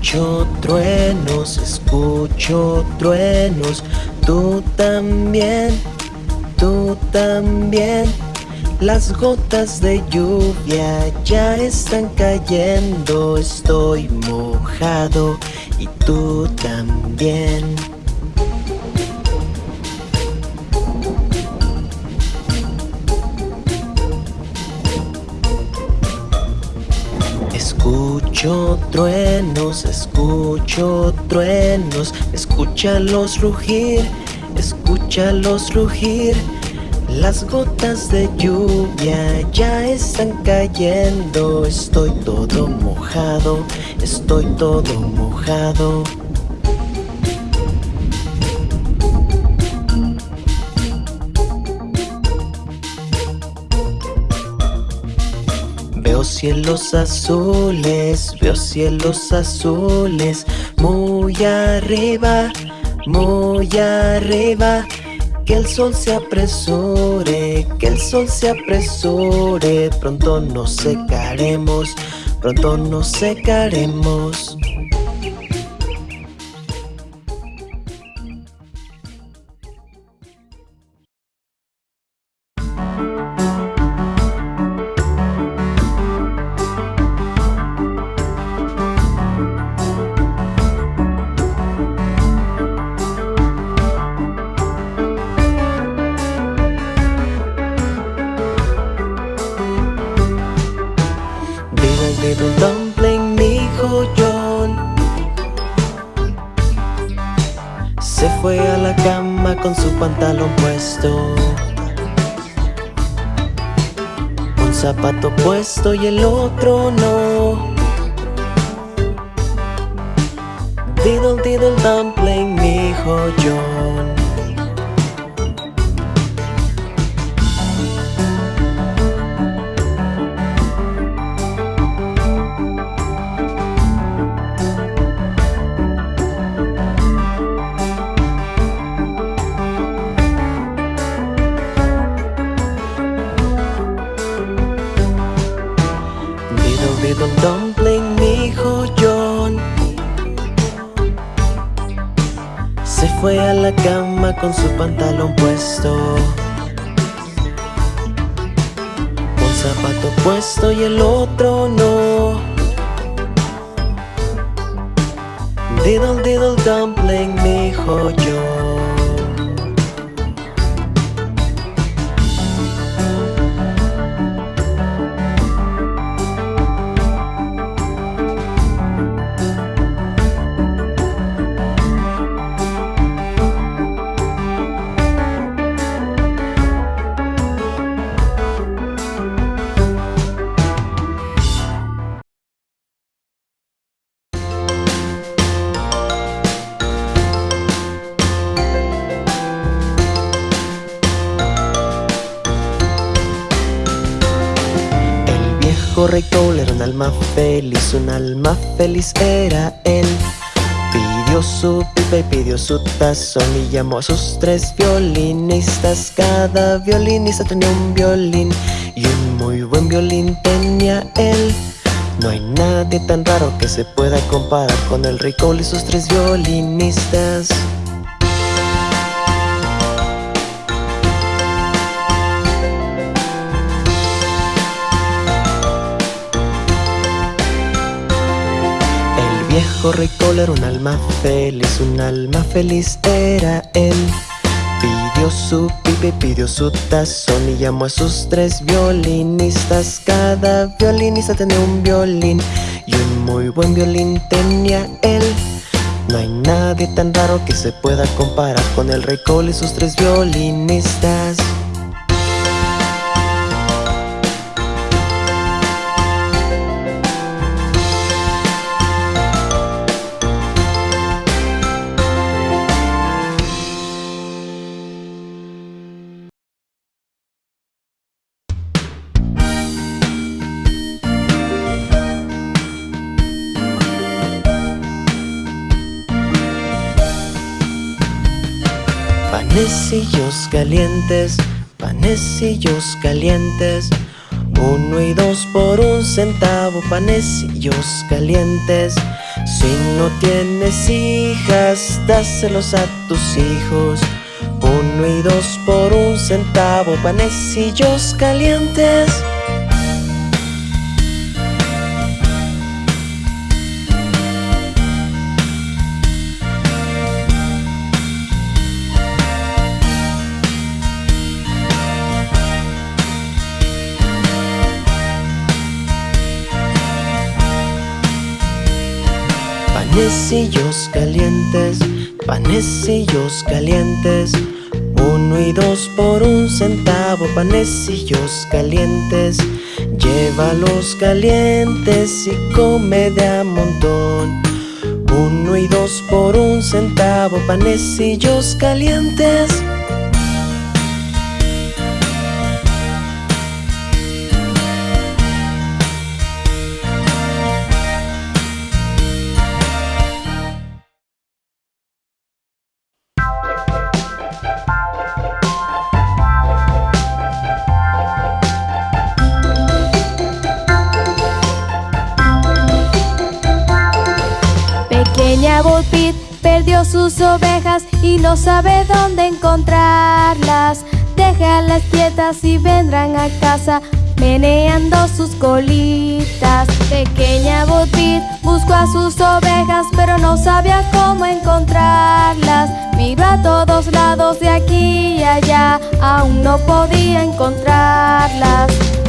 Escucho truenos, escucho truenos, tú también, tú también. Las gotas de lluvia ya están cayendo, estoy mojado y tú también. Escucho truenos, escucho truenos, escúchalos rugir, escúchalos rugir. Las gotas de lluvia ya están cayendo, estoy todo mojado, estoy todo mojado. Cielos azules, veo cielos azules, muy arriba, muy arriba. Que el sol se apresure, que el sol se apresure, pronto nos secaremos, pronto nos secaremos. Se fue a la cama con su pantalón puesto. Un zapato puesto y el otro no. Diddle diddle dumpling, mi hijo John con su pantalón puesto. Un zapato puesto y el otro feliz era él. Pidió su pipa y pidió su tazón y llamó a sus tres violinistas. Cada violinista tenía un violín y un muy buen violín tenía él. No hay nadie tan raro que se pueda comparar con el rey Cole y sus tres violinistas. Viejo rey era un alma feliz, un alma feliz era él. Pidió su pipa y pidió su tazón y llamó a sus tres violinistas. Cada violinista tenía un violín y un muy buen violín tenía él. No hay nadie tan raro que se pueda comparar con el rey Cole y sus tres violinistas. Panecillos calientes Uno y dos por un centavo, panecillos calientes Si no tienes hijas, dáselos a tus hijos. Uno y dos por un centavo, panecillos calientes. Panecillos calientes, panecillos calientes. Uno y dos por un centavo, panecillos calientes. Llévalos calientes y come de a montón. Uno y dos por un centavo, panecillos calientes sus ovejas y no sabe dónde encontrarlas. Déjalas quietas y vendrán a casa meneando sus colitas. Pequeña Botit buscó a sus ovejas, pero no sabía cómo encontrarlas. Miró a todos lados de aquí y allá, aún no podía encontrarlas.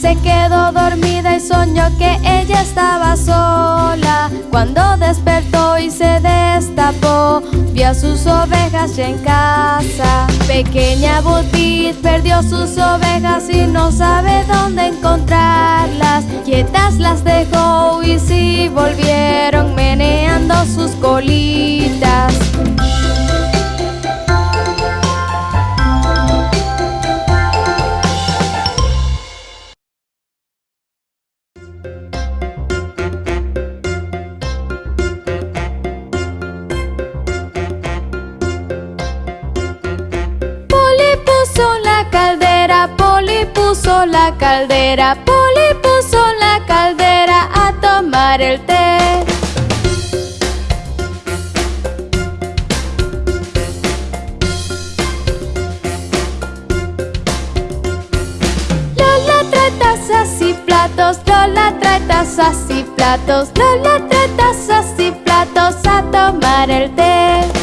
Se quedó dormida y soñó que ella estaba sola. Cuando despertó y se destapó, vio a sus ovejas ya en casa. Pequeña Butit perdió sus ovejas y no sabe dónde encontrarlas. Quietas las dejó y sí volvieron meneando sus colitas. Caldera, Poli puso la caldera a tomar el té. Lola trae tazas y platos, Lola trae tazas y platos, Lola trae tazas y platos a tomar el té.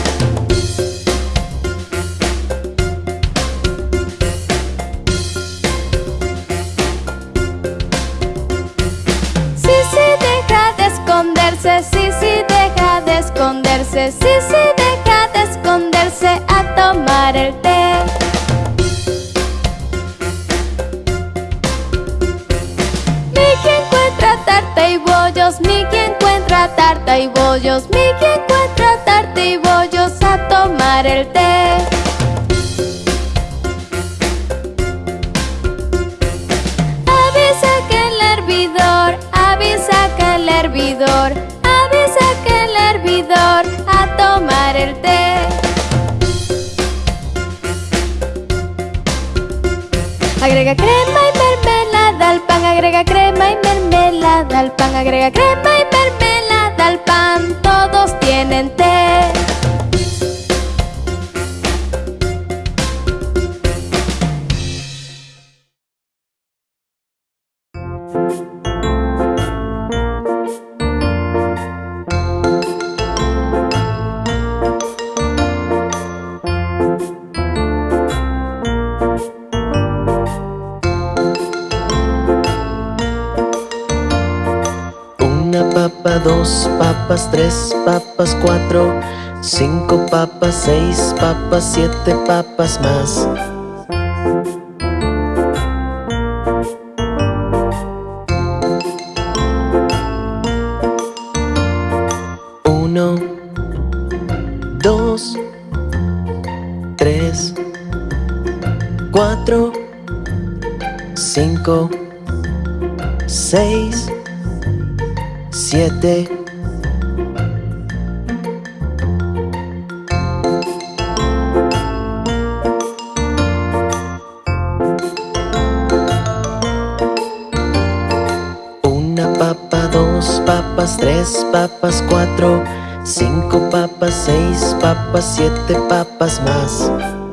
Sí, sí, deja de esconderse, sí, sí, deja de esconderse a tomar el té. Mickey encuentra tarta y bollos, Mickey encuentra tarta y bollos, Mickey encuentra tarta y bollos a tomar el té. Agrega crema y mermelada al pan, agrega crema y mermelada al pan, agrega crema y mermelada al pan, todos tienen té. Dos papas, tres papas, cuatro, cinco papas, seis papas, siete papas más. Uno, dos, tres, cuatro, cinco, seis, siete. Una papa, dos papas, tres papas, cuatro Cinco papas, seis papas, siete papas más.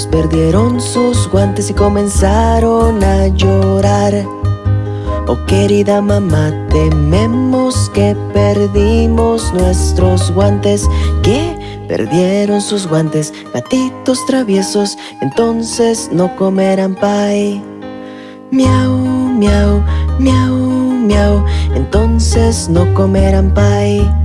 Perdieron sus guantes y comenzaron a llorar. Oh querida mamá, tememos que perdimos nuestros guantes. ¿Qué? Perdieron sus guantes, gatitos traviesos, entonces no comerán pie. Miau, miau, miau, miau, entonces no comerán pie.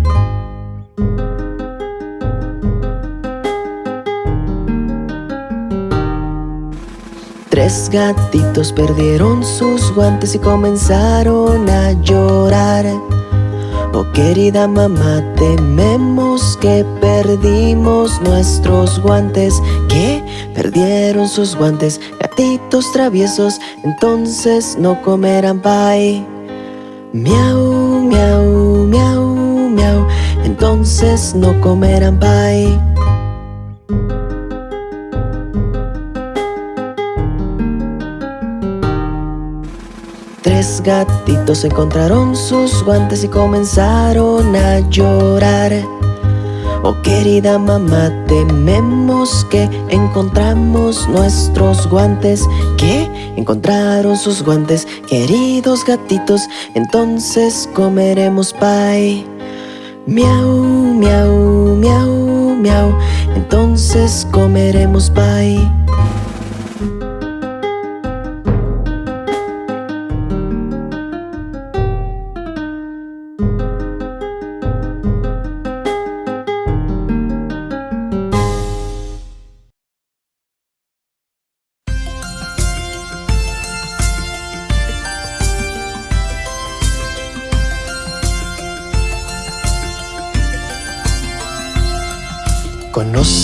Tres gatitos perdieron sus guantes y comenzaron a llorar. Oh querida mamá, tememos que perdimos nuestros guantes. ¿Qué? Perdieron sus guantes, gatitos traviesos, entonces no comerán pie. Miau, miau, miau, miau, entonces no comerán pie. Tres gatitos encontraron sus guantes y comenzaron a llorar. Oh querida mamá, tememos que encontramos nuestros guantes. ¿Qué? Encontraron sus guantes, queridos gatitos, entonces comeremos pie. Miau, miau, miau, miau, entonces comeremos pie.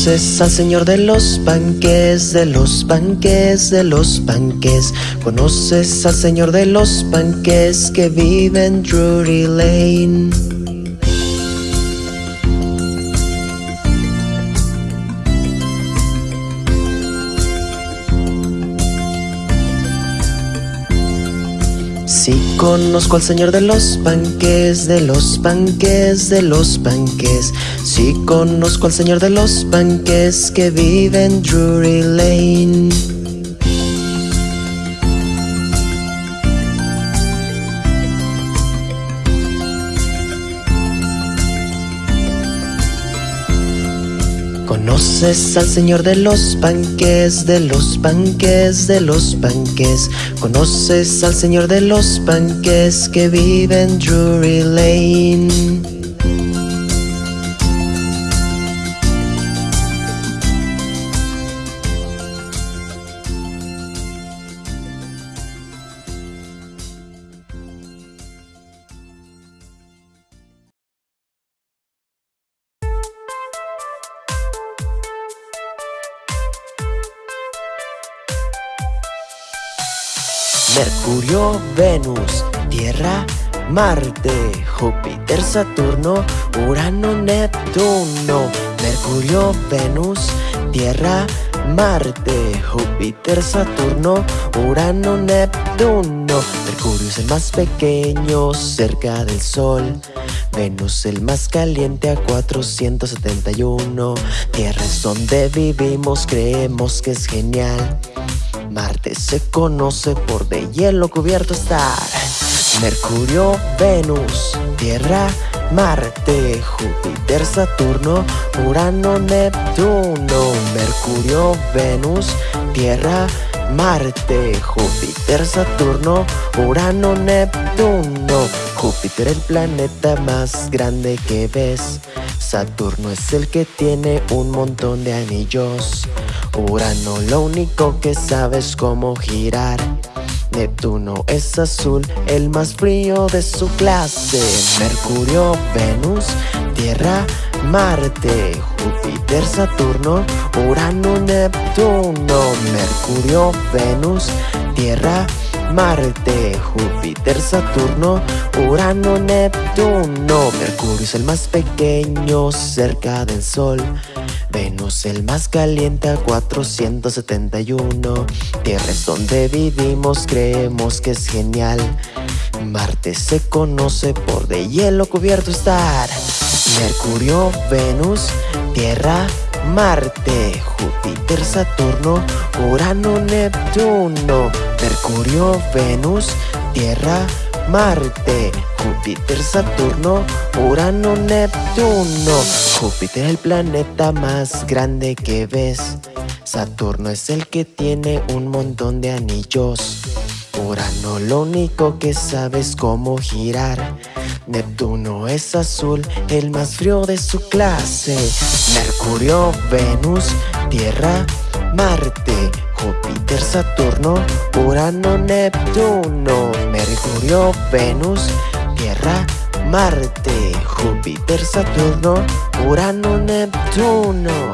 Conoces al señor de los panques, de los panques, de los panques. Conoces al señor de los panques que vive en Drury Lane. Sí conozco al señor de los panques, de los panques, de los panques. Sí conozco al señor de los panques que vive en Drury Lane. Conoces al señor de los panques, de los panques, de los panques. Conoces al señor de los panques que vive en Drury Lane. Venus, Tierra, Marte, Júpiter, Saturno, Urano, Neptuno. Mercurio, Venus, Tierra, Marte, Júpiter, Saturno, Urano, Neptuno. Mercurio es el más pequeño cerca del Sol. Venus el más caliente a 471. Tierra es donde vivimos, creemos que es genial. Marte se conoce por de hielo cubierto estar. Mercurio, Venus, Tierra, Marte, Júpiter, Saturno, Urano, Neptuno. Mercurio, Venus, Tierra, Marte, Júpiter, Saturno, Urano, Neptuno. Júpiter el planeta más grande que ves. Saturno es el que tiene un montón de anillos. Urano lo único que sabe es cómo girar. Neptuno es azul, el más frío de su clase. Mercurio, Venus, Tierra, Marte, Júpiter, Saturno, Urano, Neptuno. Mercurio, Venus, Tierra, Marte, Júpiter, Saturno, Urano, Neptuno. Mercurio es el más pequeño cerca del Sol. Venus el más caliente a 471 Tierra es donde vivimos, creemos que es genial. Marte se conoce por de hielo cubierto estar. Mercurio, Venus, Tierra, Marte Júpiter, Saturno, Urano, Neptuno. Mercurio, Venus, Tierra, Marte Júpiter, Saturno, Urano, Neptuno. Júpiter el planeta más grande que ves. Saturno es el que tiene un montón de anillos. Urano lo único que sabe es cómo girar. Neptuno es azul, el más frío de su clase. Mercurio, Venus, Tierra, Marte. Júpiter, Saturno, Urano, Neptuno Mercurio, Venus, Tierra, Marte Júpiter, Saturno, Urano, Neptuno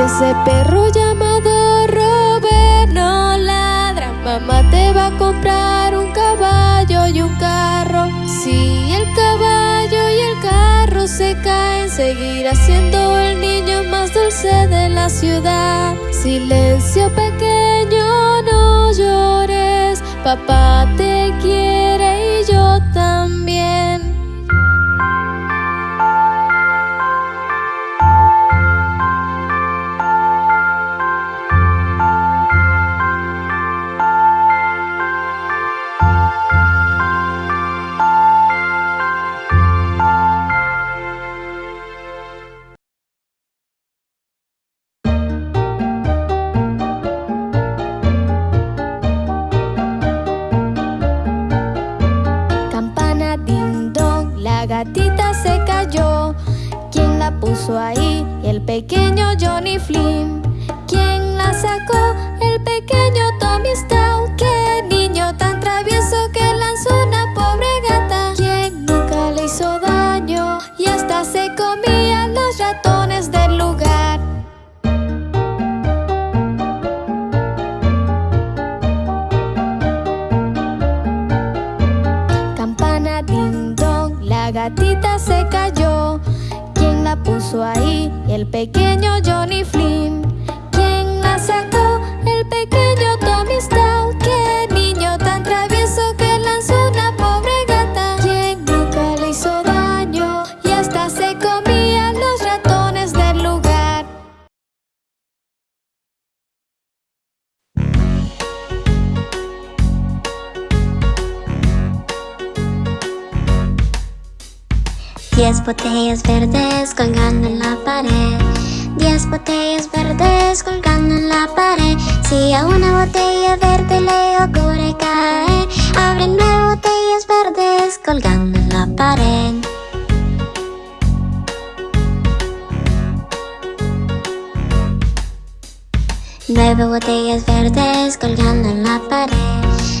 ese perro llamado Robert no ladra, mamá te va a comprar un caballo y un carro. Si el caballo y el carro se cae, seguirá siendo el niño más dulce de la ciudad. Silencio pequeño, no llores, papá te quiere gatita se cayó. ¿Quién la puso ahí? El pequeño Johnny Flynn. Botellas verdes colgando en la pared. Diez botellas verdes colgando en la pared. Si a una botella verde le ocurre caer Abre nueve botellas verdes colgando en la pared. Nueve botellas verdes colgando en la pared.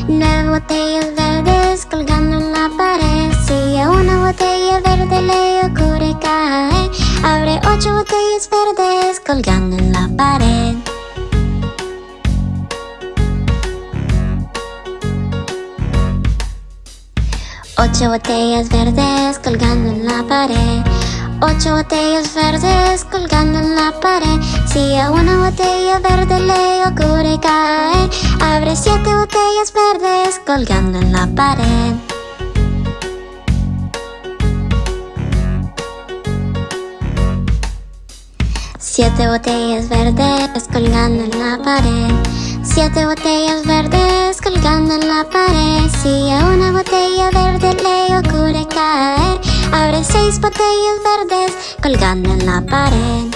Nueve botellas verdes colgando en la pared Si a una botella verde le ocurre caer Abre ocho botellas verdes colgando en la pared. Ocho botellas verdes colgando en la pared. Ocho botellas verdes colgando en la pared. Si a una botella verde le ocurre caer Abre siete botellas verdes colgando en la pared Siete botellas verdes colgando en la pared. Siete botellas verdes colgando en la pared. Si a una botella verde le ocurre caer Abre seis botellas verdes colgando en la pared.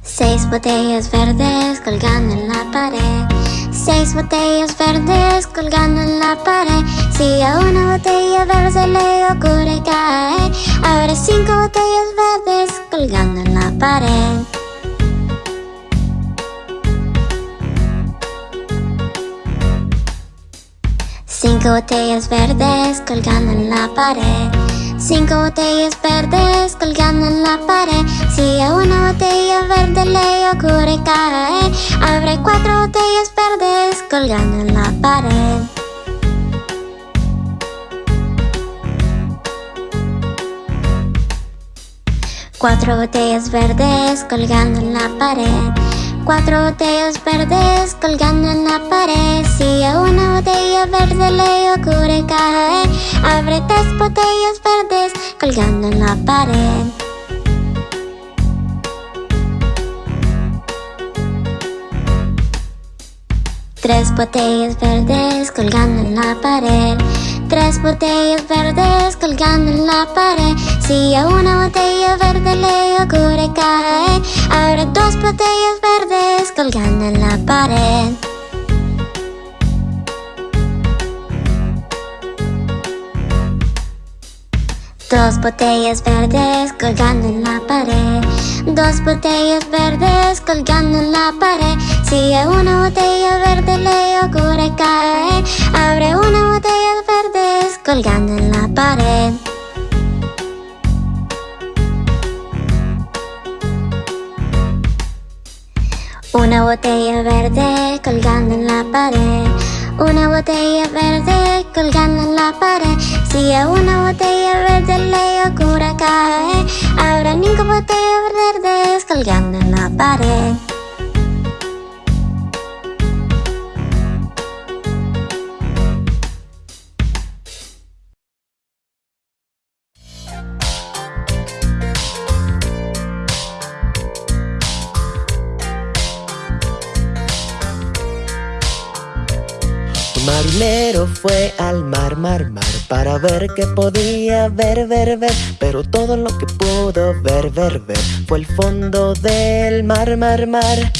Seis botellas verdes colgando en la pared Seis botellas verdes colgando en la pared. Si a una botella verde le ocurre caer Abre cinco botellas verdes colgando en la pared. Cinco botellas verdes colgando en la pared Cinco botellas verdes colgando en la pared. Si a una botella verde le ocurre caer Abre cuatro botellas verdes colgando en la pared. Cuatro botellas verdes colgando en la pared Cuatro botellas verdes colgando en la pared. Si a una botella verde le ocurre caer Abre tres botellas verdes colgando en la pared. Tres botellas verdes colgando en la pared Tres botellas verdes colgando en la pared. Si a una botella verde le ocurre caer Abre dos botellas verdes colgando en la pared Dos botellas verdes colgando en la pared. Dos botellas verdes colgando en la pared. Si a una botella verde le ocurre caer Abre una botella verdes colgando en la pared. Una botella verde colgando en la pared. Una botella verde colgando en la pared. Si a una botella verde caer Habrá cinco botellas verdes colgando en la pared fue al mar, mar, mar Para ver qué podía ver, ver, ver. Pero todo lo que pudo ver, ver, ver Fue el fondo del mar, mar, mar.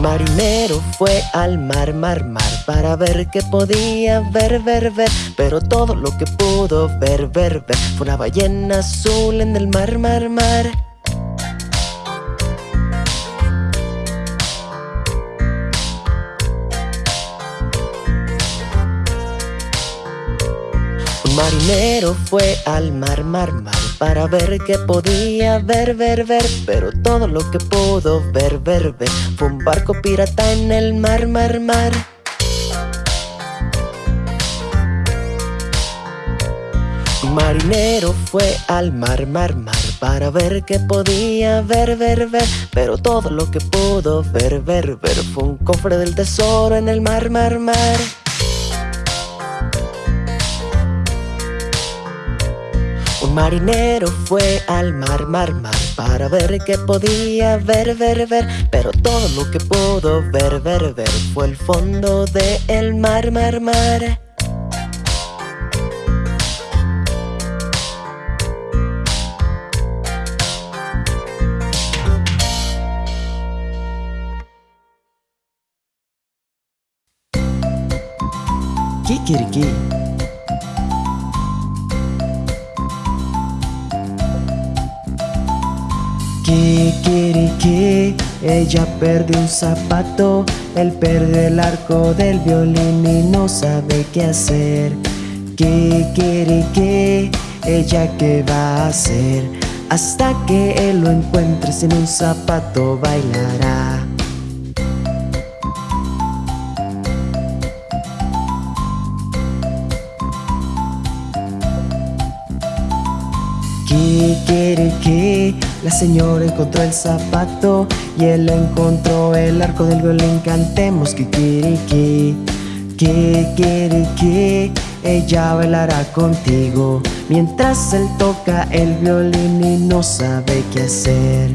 Marinero fue al mar, mar, mar Para ver qué podía ver, ver, ver. Pero todo lo que pudo ver, ver, ver Fue una ballena azul en el mar, mar, mar marinero fue al mar, mar, mar Para ver qué podía ver, ver, ver Pero todo lo que pudo ver, ver, ver Fue un barco pirata en el mar, mar, mar. Marinero fue al mar, mar, mar Para ver qué podía ver, ver, ver Pero todo lo que pudo ver, ver, ver Fue un cofre del tesoro en el mar, mar, mar marinero fue al mar, mar, mar Para ver qué podía ver, ver, ver. Pero todo lo que pudo ver, ver, ver Fue el fondo del el mar, mar, mar. Kikiriki que ella perdió un zapato Él perdió el arco del violín y no sabe qué hacer. ¿Qué quiere que ella qué va a hacer? Hasta que él lo encuentre sin un zapato bailará la señora encontró el zapato y él encontró el arco del violín. Cantemos kikiriki, que ella bailará contigo mientras él toca el violín y no sabe qué hacer.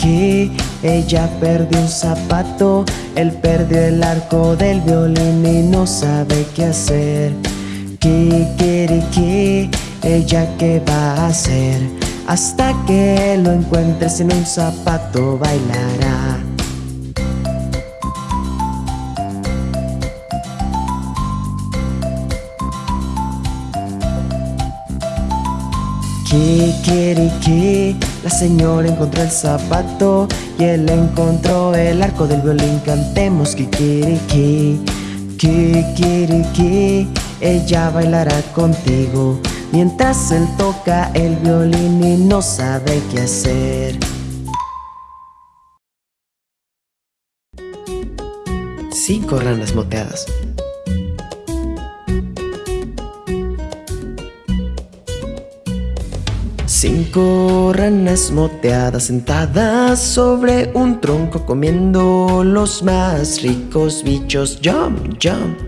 que ella perdió un zapato Él perdió el arco del violín y no sabe qué hacer. ¿Qué quiere que ella qué va a hacer? Hasta que lo encuentre sin un zapato bailará. ¿Qué quiere que la señora encontró el zapato y él encontró el arco del violín? Cantemos quiere que ella bailará contigo mientras él toca el violín y no sabe qué hacer. Cinco ranas moteadas. Cinco ranas moteadas sentadas sobre un tronco comiendo los más ricos bichos. Jump, jump.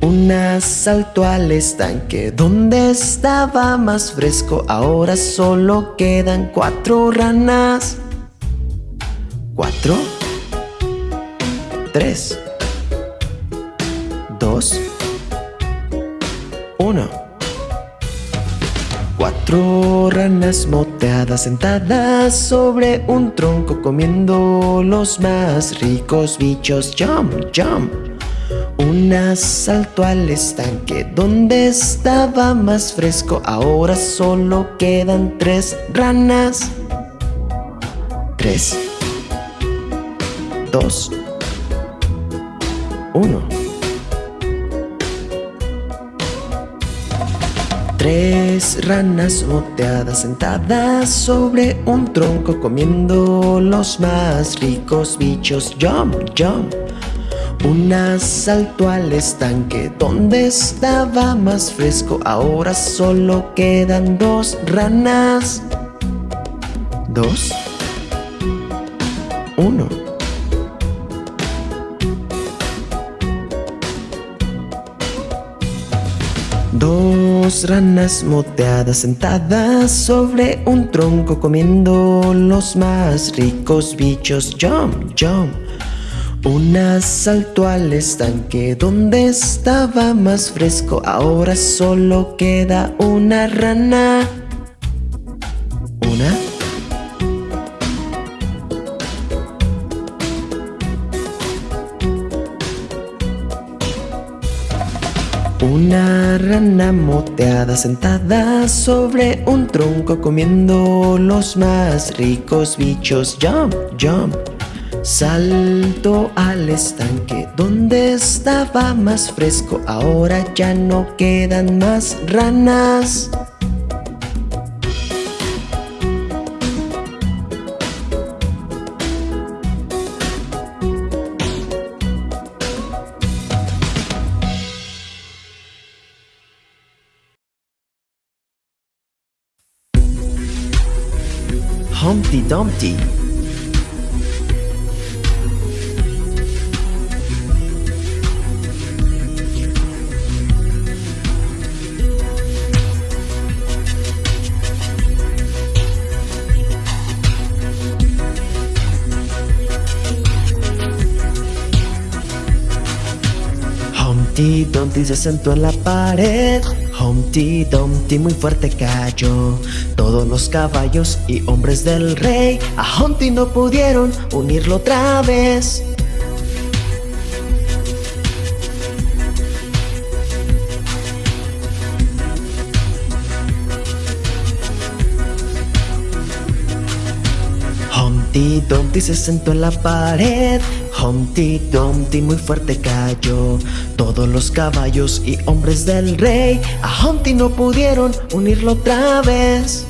Una saltó al estanque donde estaba más fresco. Ahora solo quedan cuatro ranas. Cuatro. Tres. Dos. Uno. Cuatro ranas moteadas sentadas sobre un tronco comiendo los más ricos bichos. Jump, jump. Una saltó al estanque donde estaba más fresco. Ahora solo quedan tres ranas. Tres. Dos. Uno. Tres ranas moteadas sentadas sobre un tronco comiendo los más ricos bichos. Jump, jump. Una saltó al estanque donde estaba más fresco. Ahora solo quedan dos ranas. Dos. Uno. Dos ranas moteadas sentadas sobre un tronco comiendo los más ricos bichos. Jump, jump. Una saltó al estanque donde estaba más fresco. Ahora solo queda una rana. Una. Rana moteada sentada sobre un tronco comiendo los más ricos bichos. Jump, jump. Salto al estanque donde estaba más fresco. Ahora ya no quedan más ranas. Dumpty Dumpty se sentó en la pared Humpty Dumpty muy fuerte cayó. Todos los caballos y hombres del rey A Humpty no pudieron unirlo otra vez. Humpty Dumpty se sentó en la pared Humpty Dumpty muy fuerte cayó. Todos los caballos y hombres del rey A Humpty no pudieron unirlo otra vez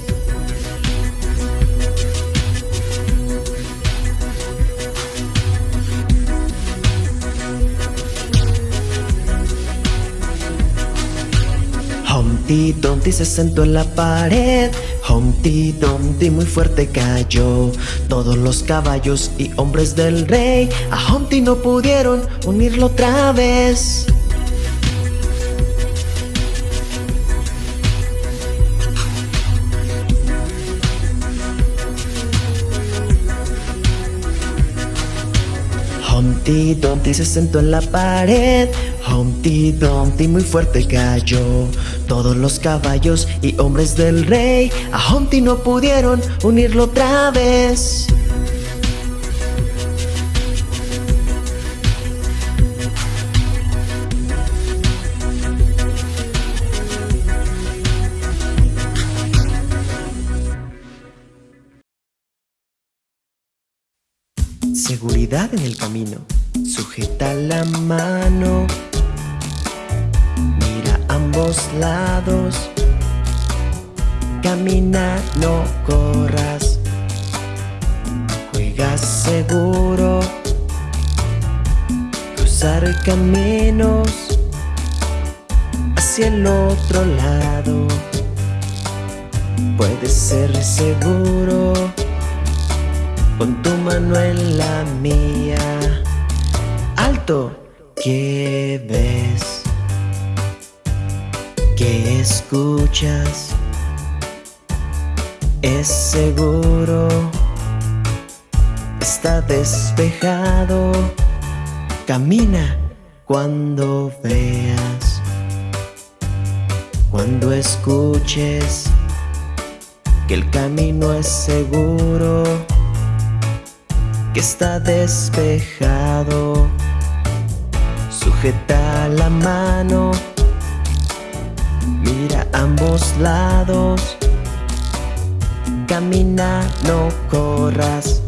Humpty Dumpty se sentó en la pared. Humpty Dumpty muy fuerte cayó. Todos los caballos y hombres del rey A Humpty no pudieron unirlo otra vez Humpty Dumpty se sentó en la pared. Humpty Dumpty muy fuerte cayó. Todos los caballos y hombres del rey A Humpty no pudieron unirlo otra vez En el camino. Sujeta la mano. Mira ambos lados. Camina, no corras. Juega seguro. Cruzar caminos Hacia el otro lado. Puedes ser seguro Con tu mano en la mía Alto ¿Qué ves? ¿Qué escuchas? Es seguro Está despejado Camina cuando veas Cuando escuches Que el camino es seguro Que está despejado. Sujeta la mano Mira ambos lados. Camina, no corras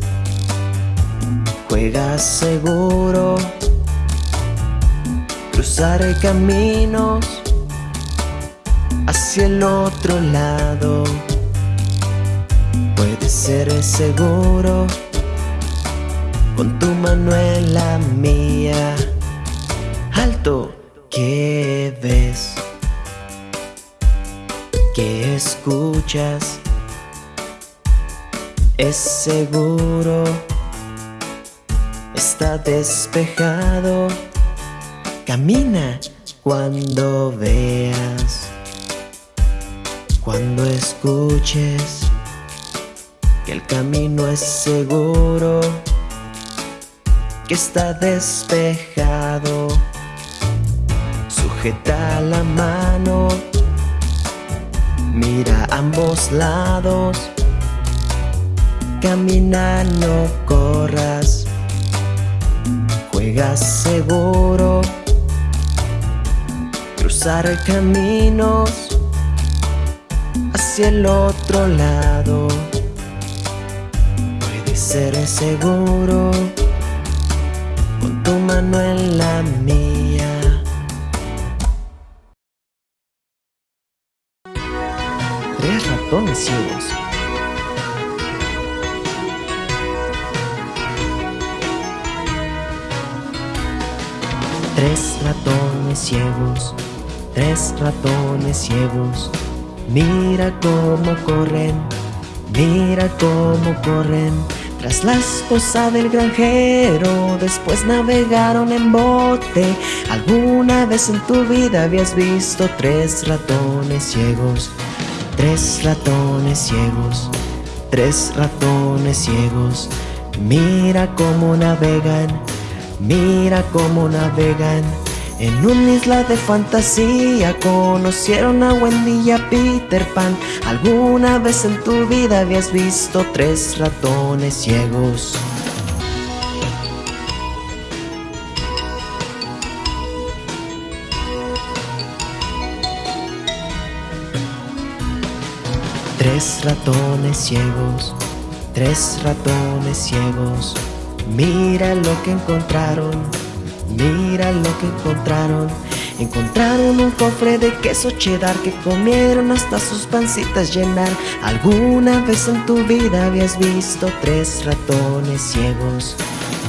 Juega seguro. Cruzar caminos Hacia el otro lado. Puedes ser seguro con tu mano en la mía. Alto, ¿qué ves? ¿Qué escuchas? Es seguro, está despejado. Camina cuando veas, cuando escuches que el camino es seguro, que está despejado. Sujeta la mano, mira a ambos lados, camina, no corras, juega seguro cruzar caminos hacia el otro lado. Puede ser seguro con tu mano en la mía. Tres ratones ciegos. Tres ratones ciegos Tres ratones ciegos, mira cómo corren, mira cómo corren. Tras la esposa del granjero, después navegaron en bote. ¿Alguna vez en tu vida habías visto tres ratones ciegos? Tres ratones ciegos, tres ratones ciegos. Mira cómo navegan, mira cómo navegan. En una isla de fantasía conocieron a Wendy y a Peter Pan. ¿Alguna vez en tu vida habías visto tres ratones ciegos? Tres ratones ciegos, tres ratones ciegos. Mira lo que encontraron Mira lo que encontraron. Encontraron un cofre de queso cheddar que comieron hasta sus pancitas llenar. ¿Alguna vez en tu vida habías visto tres ratones ciegos?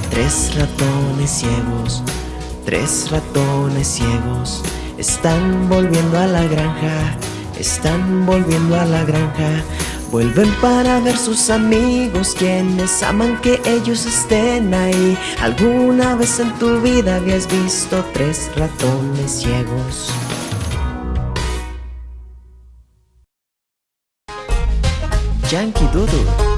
Tres ratones ciegos, tres ratones ciegos. Están volviendo a la granja, están volviendo a la granja. Vuelven para ver sus amigos quienes aman que ellos estén ahí. ¿Alguna vez en tu vida habías visto tres ratones ciegos? Yankee Doodle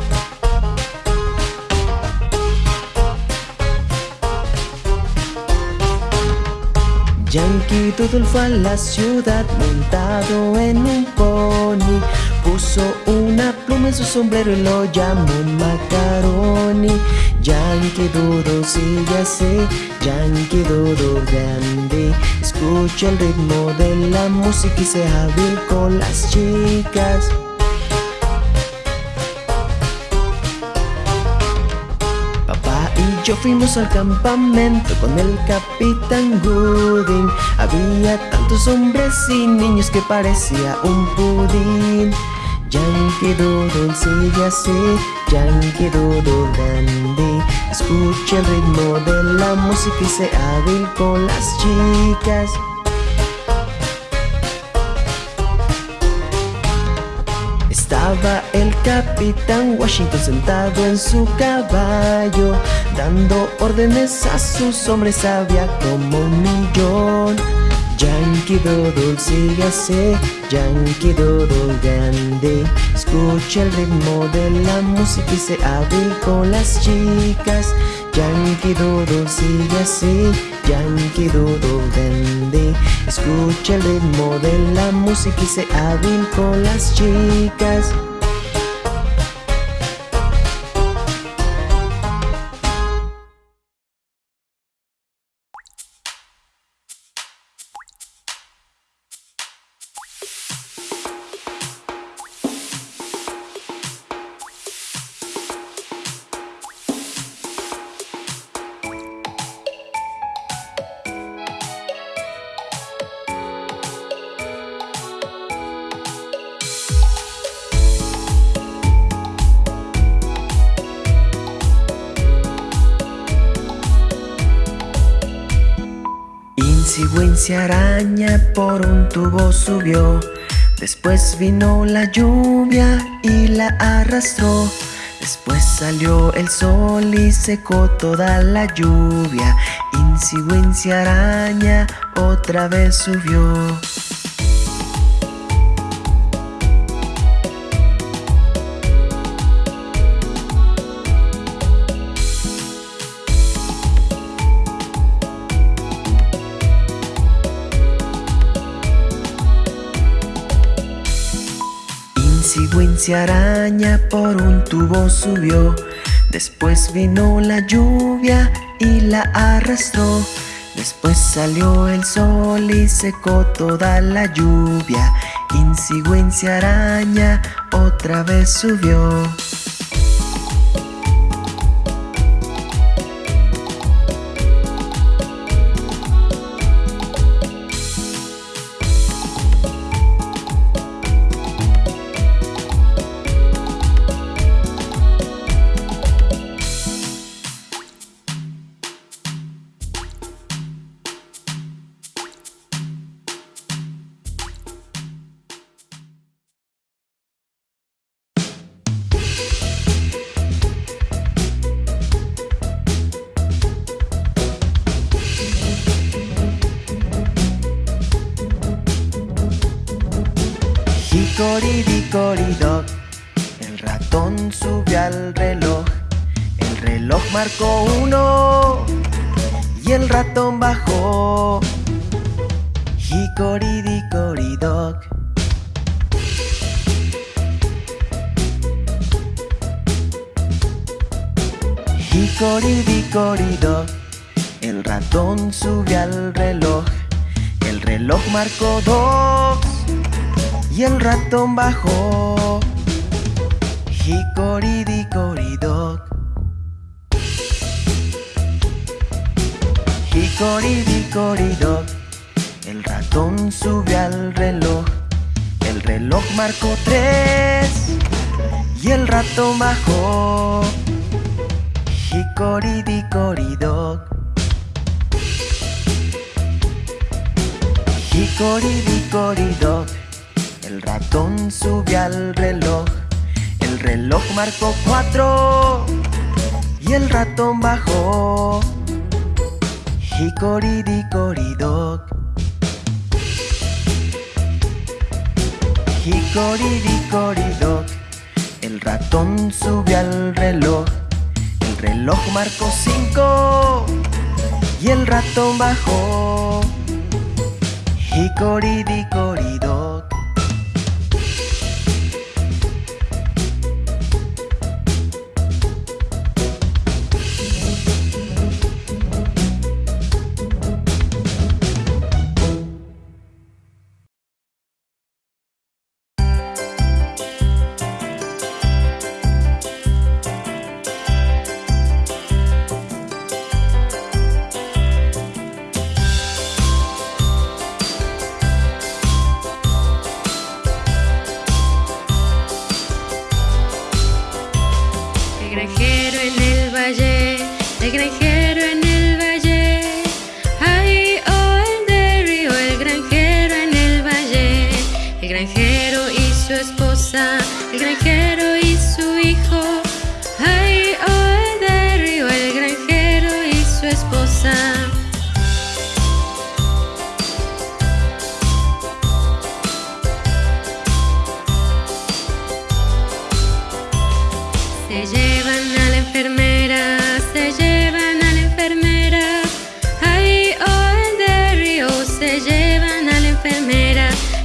Yankee Doodle fue a la ciudad montado en un pony Puso una pluma en su sombrero y lo llamó Macaroni. Yankee Doodle sigue así, Yankee Doodle grande. Escucha el ritmo de la música y sea hábil con las chicas. Papá y yo fuimos al campamento con el Capitán Gooding. Había tantos hombres y niños que parecía un pudín Yankee Doodle sigue así, Yankee Doodle dandy Escucha el ritmo de la música y sé hábil con las chicas. Estaba el capitán Washington sentado en su caballo Dando órdenes a sus hombres, había como un millón Yankee Doodle sigue así, Yankee Doodle grande. Escucha el ritmo de la música y se hábil con las chicas. Yankee Doodle sigue así, Yankee Doodle grande. Escucha el ritmo de la música y se hábil con las chicas Inci araña por un tubo subió. Después vino la lluvia y la arrastró. Después salió el sol y secó toda la lluvia. Inci araña otra vez subió. Araña por un tubo subió. Después vino la lluvia y la arrastró. Después salió el sol y secó toda la lluvia. Inci araña otra vez subió. El reloj marcó tres y el ratón bajó. Hicoridicoridoc. Hicoridicoridoc. El ratón subió al reloj. El reloj marcó cuatro y el ratón bajó. Hicoridicoridoc. Hicoridicoridoc. El ratón subió al reloj. El reloj marcó cinco y el ratón bajó. Hicoridicoridoc.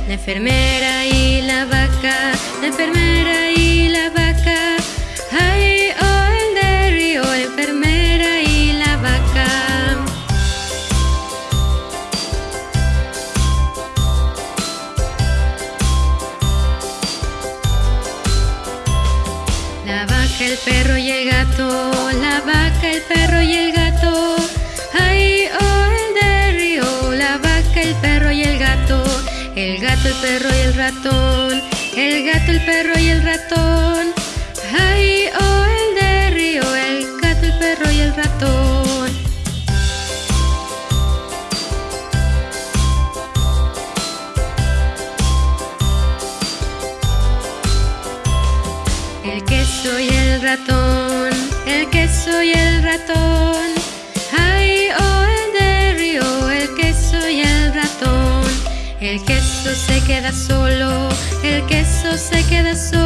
la enfermera y la queda solo, el queso se queda solo.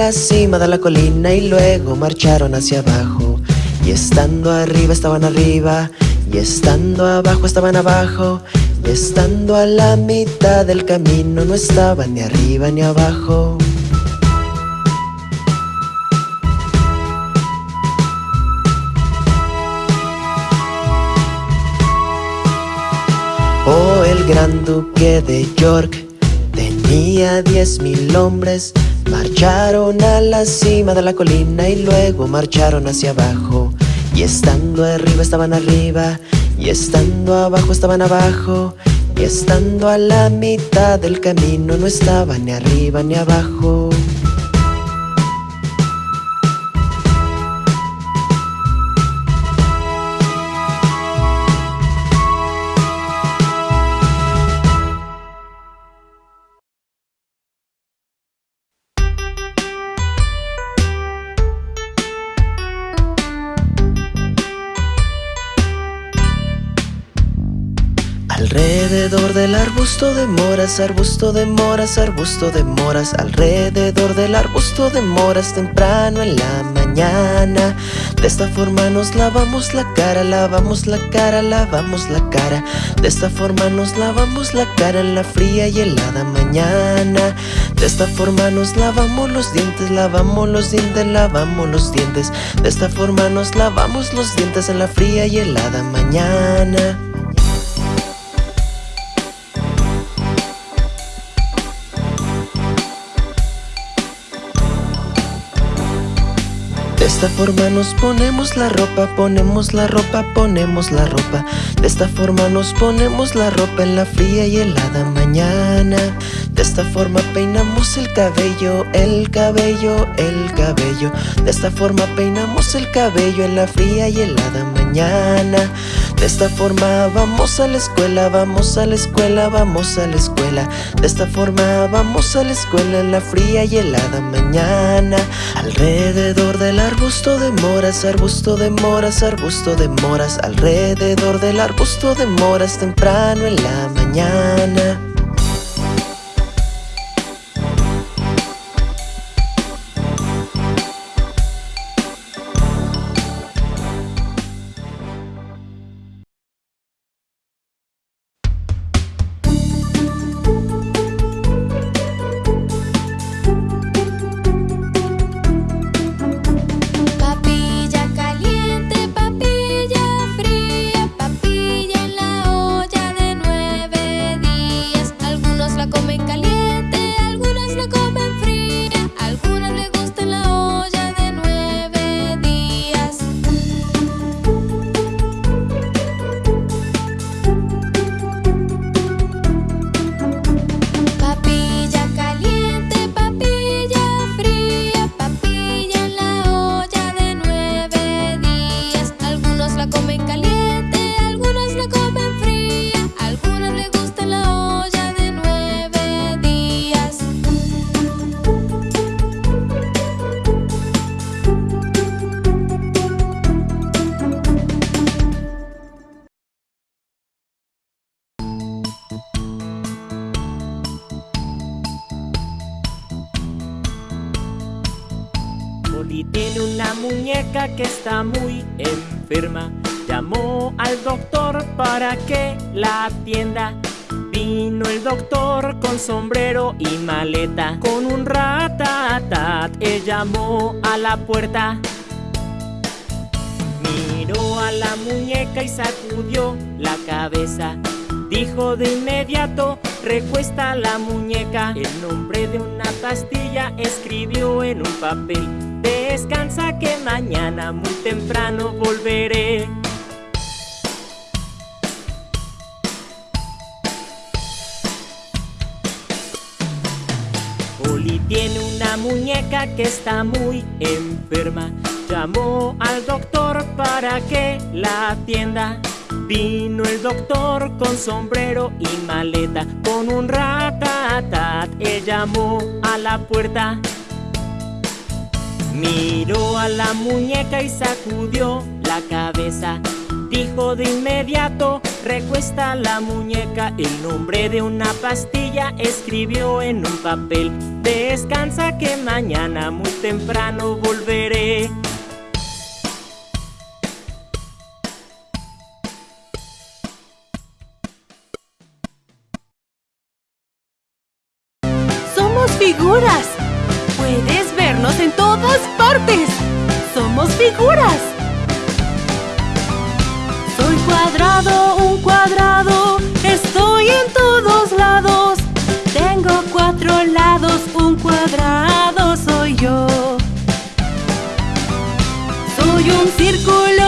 La cima de la colina y luego marcharon hacia abajo. Y estando arriba estaban arriba, y estando abajo estaban abajo, y estando a la mitad del camino no estaban ni arriba ni abajo. Oh, el gran duque de York tenía diez mil hombres. Marcharon a la cima de la colina y luego marcharon hacia abajo. Y estando arriba estaban arriba, y estando abajo estaban abajo, y estando a la mitad del camino no estaban ni arriba ni abajo. Del arbusto de moras, arbusto de moras, arbusto de moras Alrededor del arbusto de moras temprano en la mañana. De esta forma nos lavamos la cara, lavamos la cara, lavamos la cara. De esta forma nos lavamos la cara en la fría y helada mañana. De esta forma nos lavamos los dientes, lavamos los dientes, lavamos los dientes. De esta forma nos lavamos los dientes en la fría y helada mañana esta forma nos ponemos la ropa, ponemos la ropa, ponemos la ropa. De esta forma nos ponemos la ropa en la fría y helada mañana. De esta forma peinamos el cabello, el cabello, el cabello. De esta forma peinamos el cabello en la fría y helada mañana. De esta forma vamos a la escuela, vamos a la escuela, vamos a la escuela. De esta forma vamos a la escuela en la fría y helada mañana. Alrededor del arbusto de moras, arbusto de moras, arbusto de moras. Alrededor del arbusto de moras temprano en la mañana. Con un ratatat, él llamó a la puerta. Miró a la muñeca y sacudió la cabeza. Dijo de inmediato, recuesta la muñeca. El nombre de una pastilla escribió en un papel. Descansa que mañana muy temprano volveré. Tiene una muñeca que está muy enferma. Llamó al doctor para que la atienda. Vino el doctor con sombrero y maleta, con un ratatat. Él llamó a la puerta. Miró a la muñeca y sacudió la cabeza. Dijo de inmediato, recuesta la muñeca. El nombre de una pastilla escribió en un papel. Descansa que mañana muy temprano volveré. Somos figuras. Puedes vernos en todas partes. Somos figuras. Cuadrado, un cuadrado. Estoy en todos lados. Tengo cuatro lados, un cuadrado soy yo. Soy un círculo,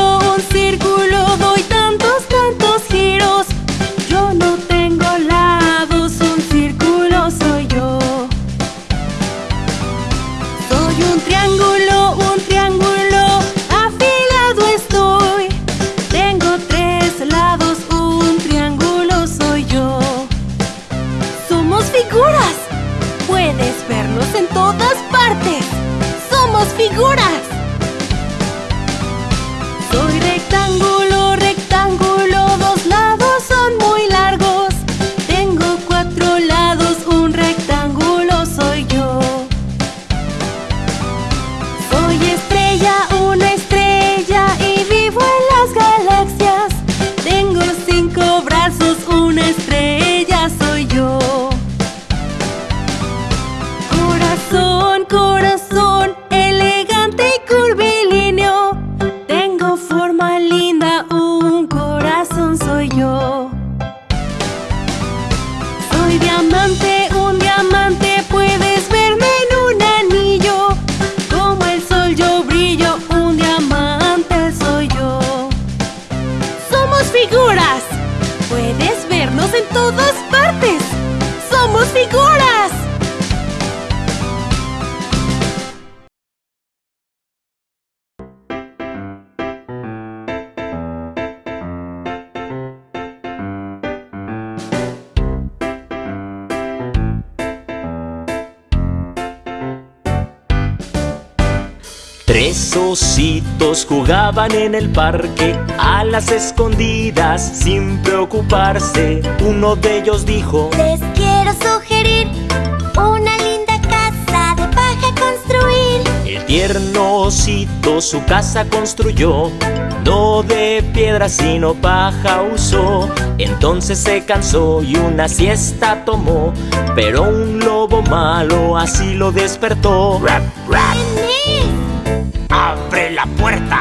jugaban en el parque a las escondidas sin preocuparse. Uno de ellos dijo, Les quiero sugerir una linda casa de paja construir. el tierno osito su casa construyó, no de piedra sino paja usó. Entonces se cansó y una siesta tomó, pero un lobo malo así lo despertó. Rap, rap. Abre la puerta,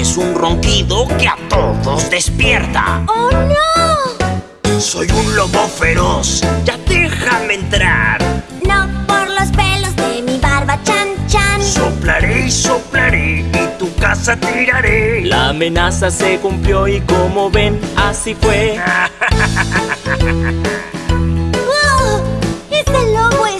tienes un ronquido que a todos despierta. ¡Oh no! Soy un lobo feroz, ya déjame entrar. No por los pelos de mi barba chan chan. Soplaré y soplaré y tu casa tiraré. La amenaza se cumplió y como ven, así fue. ¡Wow! ¡Ese lobo está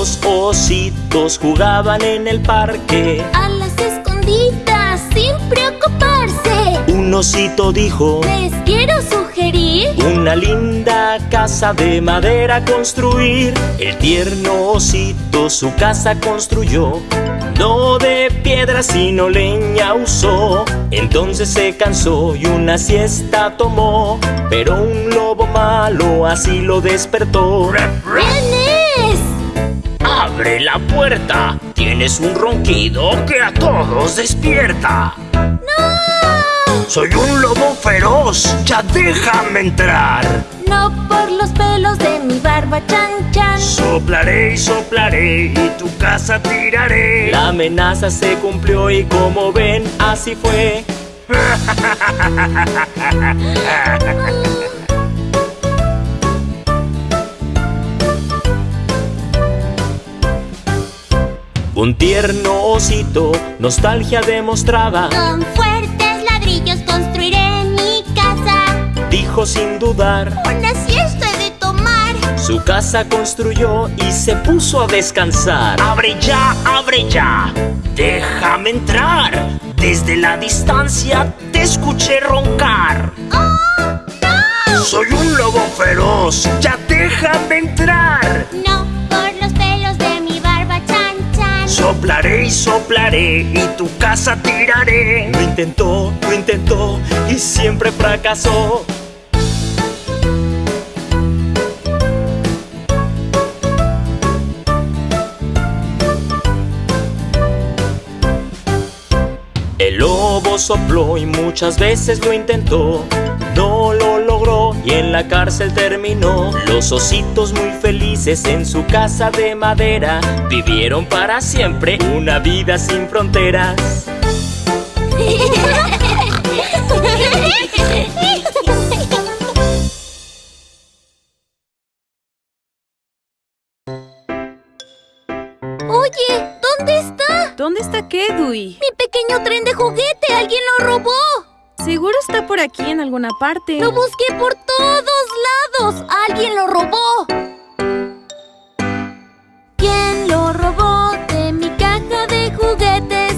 Dos ositos jugaban en el parque. A las escondidas sin preocuparse. Un osito dijo, Les quiero sugerir una linda casa de madera construir. El tierno osito su casa construyó. No de piedra sino leña usó. Entonces se cansó y una siesta tomó. Pero un lobo malo así lo despertó. ¿Quién es? Abre la puerta, tienes un ronquido que a todos despierta. ¡No! Soy un lobo feroz, ya déjame entrar. No por los pelos de mi barba chan chan. Soplaré y soplaré y tu casa tiraré. La amenaza se cumplió y como ven, así fue. Un tierno osito, nostalgia demostraba. Con fuertes ladrillos construiré mi casa. Dijo sin dudar. Una siesta he de tomar. Su casa construyó y se puso a descansar. Abre ya, abre ya. Déjame entrar. Desde la distancia te escuché roncar. ¡Oh, no! Soy un lobo feroz. Ya déjame entrar. No, Soplaré y soplaré y tu casa tiraré. Lo intentó, lo intentó y siempre fracasó. El lobo sopló y muchas veces lo intentó. Y en la cárcel terminó. Los ositos muy felices en su casa de madera vivieron para siempre una vida sin fronteras. Oye, ¿dónde está? ¿Dónde está qué, Dewey? Mi pequeño tren de juguete. Alguien lo robó. Seguro está por aquí en alguna parte. Lo busqué por todos lados. Alguien lo robó. ¿Quién lo robó de mi caja de juguetes?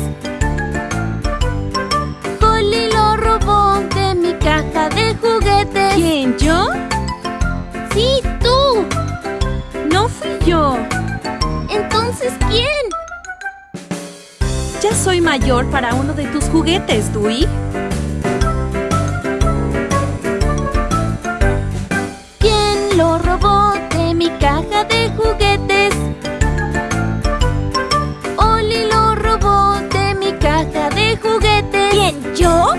Holly lo robó de mi caja de juguetes. ¿Quién, yo? Sí, tú. No fui yo. Entonces, ¿quién? Ya soy mayor para uno de tus juguetes, Dewey. ¿Quién lo robó de mi caja de juguetes? Oli lo robó de mi caja de juguetes. ¿Quién, yo?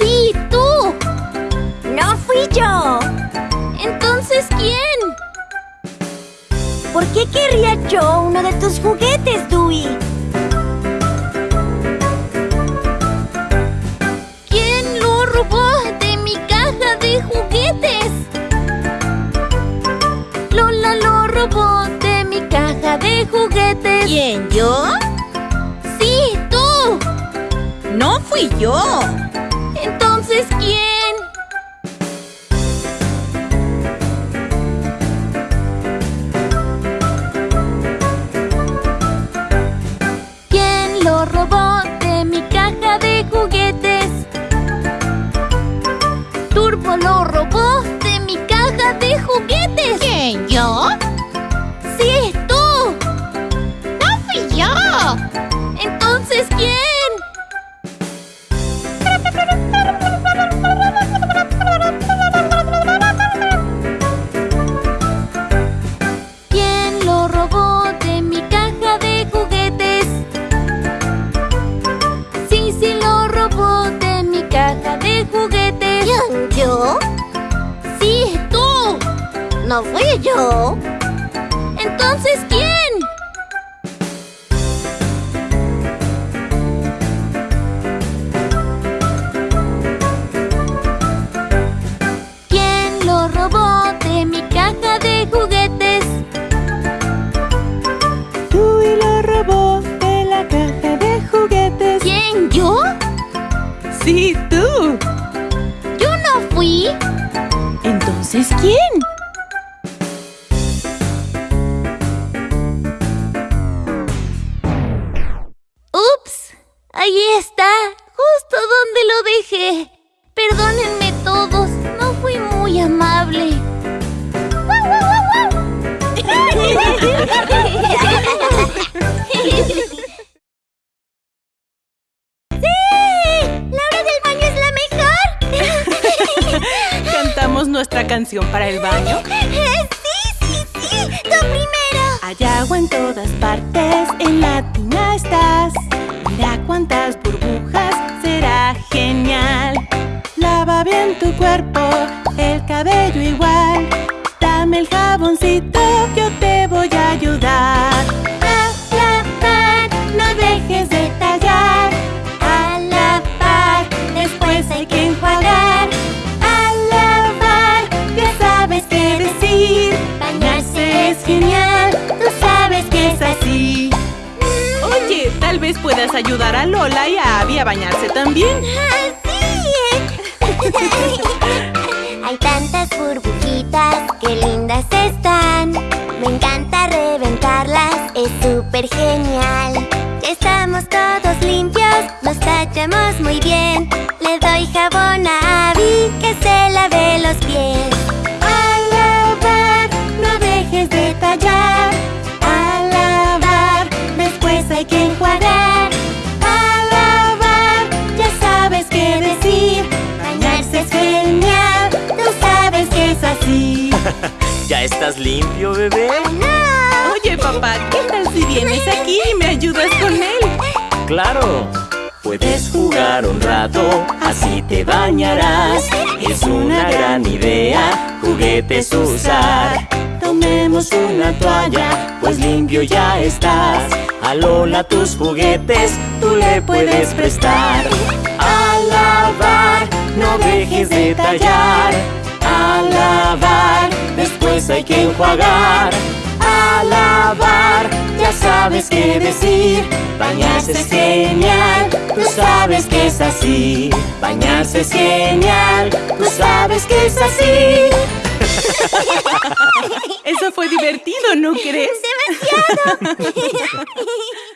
Sí, tú. No fui yo. Entonces, ¿quién? ¿Por qué querría yo uno de tus juguetes, Dewey? ¿Quién, yo? Sí, tú. No fui yo. Genial. Lava bien tu cuerpo, el cabello igual. Dame el jaboncito, yo te vez puedas ayudar a Lola y a Abby a bañarse también. Hay tantas burbujitas, qué lindas están. Me encanta reventarlas, es súper genial. Ya estamos todos limpios, nos tachamos muy bien. ¿Ya estás limpio, bebé? ¡No! Oye, papá, ¿qué tal si vienes aquí y me ayudas con él? Claro. Puedes jugar un rato, así te bañarás. Es una gran idea, juguetes usar. Tomemos una toalla, pues limpio ya estás. A Lola tus juguetes, tú le puedes prestar. A lavar, no dejes de tallar. A lavar, después hay que enjuagar. A lavar, ya sabes qué decir. Bañarse es genial, tú sabes que es así. Bañarse es genial, tú sabes que es así. Eso fue divertido, ¿no crees? ¡Demasiado!